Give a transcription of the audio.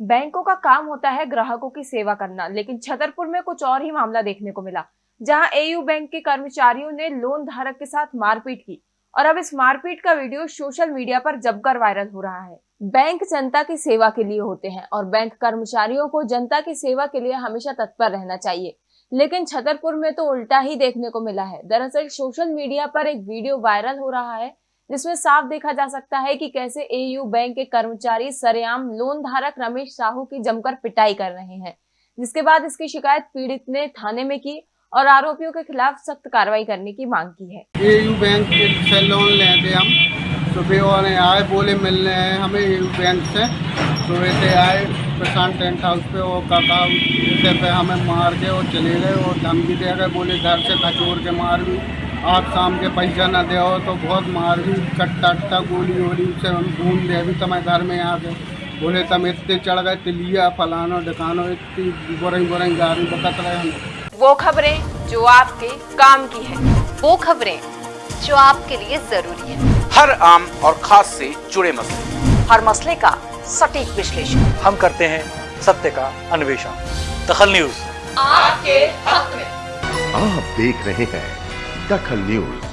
बैंकों का काम होता है ग्राहकों की सेवा करना, लेकिन छतरपुर में कुछ और ही मामला देखने को मिला, जहाँ एयू बैंक के कर्मचारियों ने लोन धारक के साथ मारपीट की। और अब इस मारपीट का वीडियो सोशल मीडिया पर जमकर वायरल हो रहा है। बैंक जनता की सेवा के लिए होते हैं और बैंक कर्मचारियों को जनता की सेवा के लिए हमेशा तत्पर रहना चाहिए। लेकिन छतरपुर में तो उल्टा ही देखने को मिला है। दरअसल सोशल मीडिया पर एक वीडियो वायरल हो रहा है जिसमें साफ़ देखा जा सकता है कि कैसे एयू बैंक के कर्मचारी सरेआम लोन धारक रमेश साहू की जमकर पिटाई कर रहे हैं। जिसके बाद इसकी शिकायत पीड़ित ने थाने में की और आरोपियों के खिलाफ सख्त कार्रवाई करने की मांग की है। एयू बैंक से लोन लेते हम। सुबह और आए, बोले मिलने हैं हमें एयू बैंक से। सुबह से आए, प्रशांत टेंट हाउस पे वो काका पे हमें मार के और चले गए और धमकी दे गए, बोले घर से खचोर के मार भी आप शाम के पैसा न दे तो बहुत मार भी कट्टा अट्टा गोली वोली से हम ढूंढ दे अभी तो मैं घर में आ गए बोले तम इतने चढ़ गए तिलिया फलानो ढकानो इतनी बुरई बुरई गाड़ी बकत रहे हम वो खबरें जो आपके काम की है वो खबरें जो आपके लिए ज़रूरी है। हर आम और खास से जुड़े मसले। हर मसले का सटीक विश्लेषण। हम करते हैं सत्य का अन्वेषण। दखल न्यूज़। आपके हक में आप देख रहे हैं दखल न्यूज़